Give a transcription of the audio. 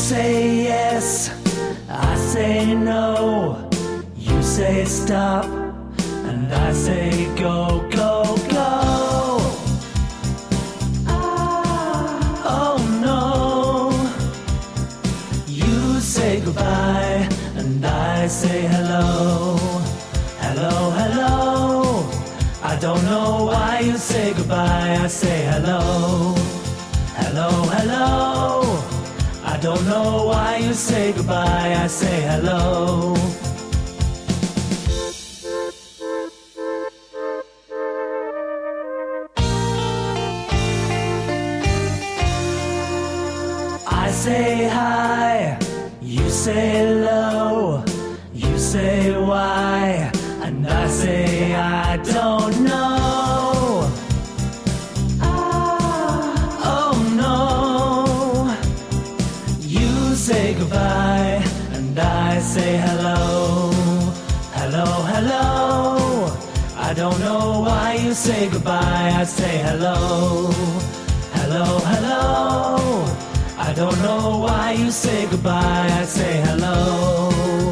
say yes, I say no. You say stop, and I say go, go, go. Ah, oh no. You say goodbye, and I say hello. Hello, hello. I don't know why you say goodbye, I say hello. Don't know why you say goodbye, I say hello. I say hi, you say hello, you say why, and I say I don't know. Say goodbye, and I say hello. Hello, hello. I don't know why you say goodbye, I say hello. Hello, hello. I don't know why you say goodbye, I say hello.